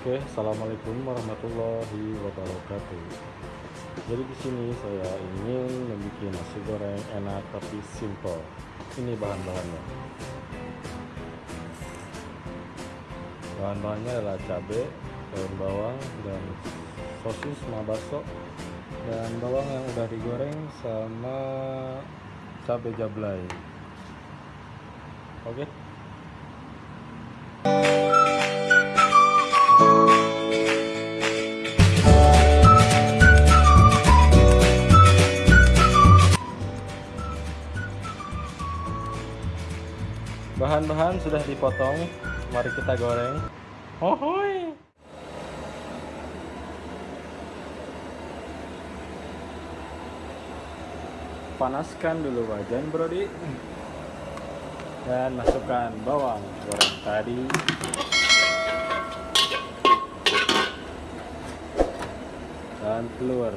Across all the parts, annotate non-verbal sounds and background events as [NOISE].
Oke, assalamualaikum warahmatullahi wabarakatuh. Jadi di sini saya ingin membuat nasi goreng enak tapi simple. Ini bahan-bahannya. Bahan-bahannya adalah cabai, daun bawang, dan sosis sama bakso, dan bawang yang udah digoreng sama cabai jablay. Oke. Bahan-bahan sudah dipotong, mari kita goreng. Panaskan dulu wajan, Brodi. Dan masukkan bawang goreng tadi. Dan telur.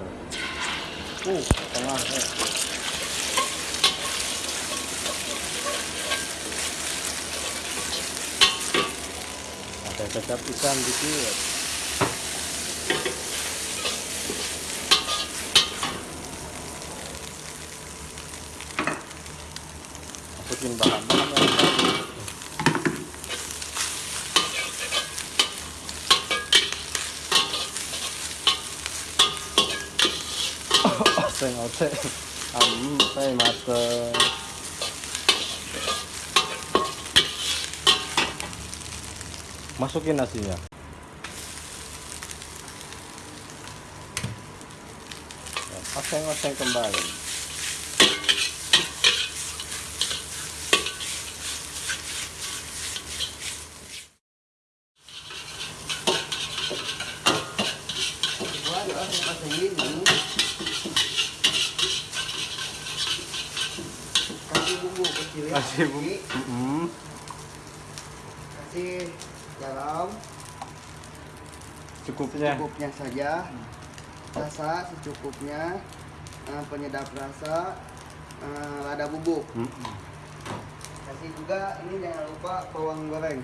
Uh, tengah. Eh. Ada kecap ikan dikit masukin bahan-bahan yang tadi oseng [LAUGHS] oseng am saya mateng masukin nasinya. Oseng-oseng kembali. Kasih bumbu kecil ya. Kasih bumbu. Kasih garam cukupnya secukupnya saja. Rasa secukupnya. Eh, penyedap rasa. Eh, lada bubuk. Mm-mm. kasih juga ini jangan lupa bawang goreng.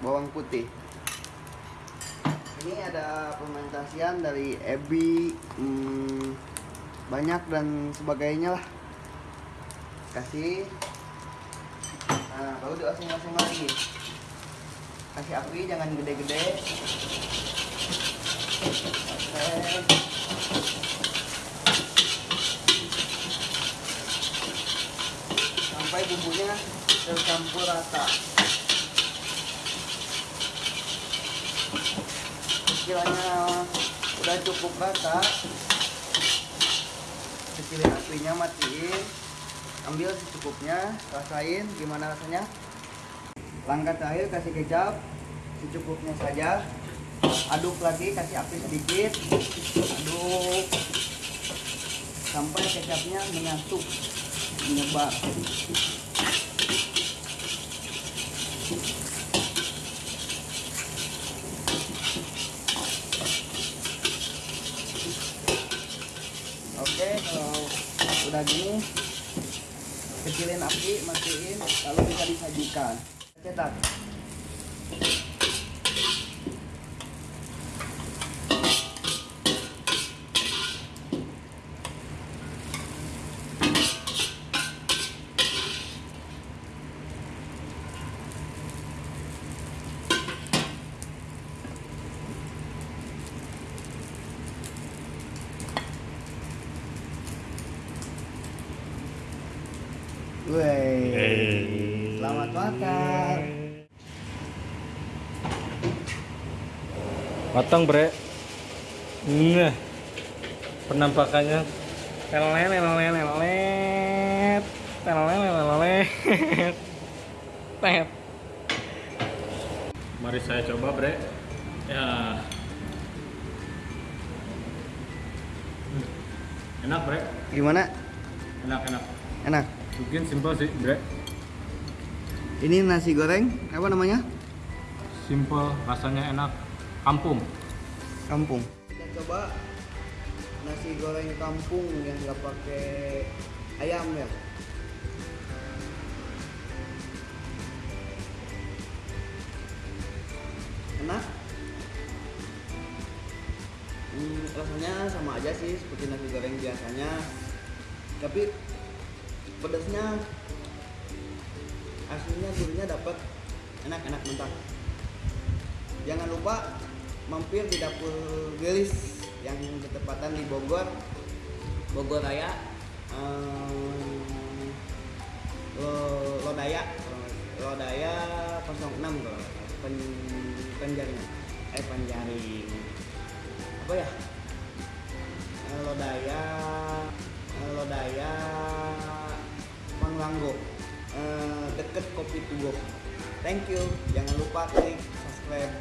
Bawang putih. Ini ada fermentasian dari ebi hmm, banyak dan sebagainya lah. Kasih. Nah baru dioseng-oseng lagi kasih api jangan gede-gede. Sampai bumbunya tercampur rata. Kiranya udah cukup rata. Kecilin apinya matiin. Ambil secukupnya rasain gimana rasanya langkah terakhir kasih kecap secukupnya saja. Aduk lagi kasih api sedikit. Aduk. Sampai kecapnya menyatu menyebar. Oke kalau udah gini kecilin api matiin lalu bisa disajikan 简单。Makan. matang bre. Nah penampakannya. Telolet telolet telolet tet mari saya coba bre. Ya. Hmm. enak bre. Gimana? enak enak. Enak. bikin simple sih bre ini nasi goreng apa namanya? Simple, rasanya enak. Kampung. Kampung. Kita coba nasi goreng kampung yang nggak pakai ayam ya. Enak? Hmm, rasanya sama aja sih seperti nasi goreng biasanya, tapi pedasnya aslinya gurihnya dapat enak-enak mentah jangan lupa mampir di dapur gelis yang bertepatan di Bogor. Bogor Raya. Lo- Lodaya. Lodaya 06 loh pen, penjaring. Eh penjaring. Apa ya? Lodaya thank you. Jangan lupa klik subscribe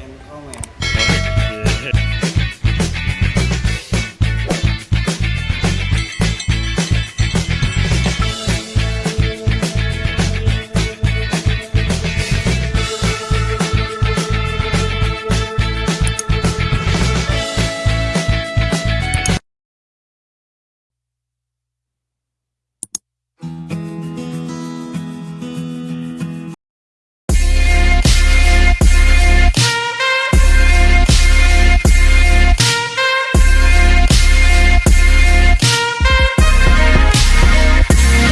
and comment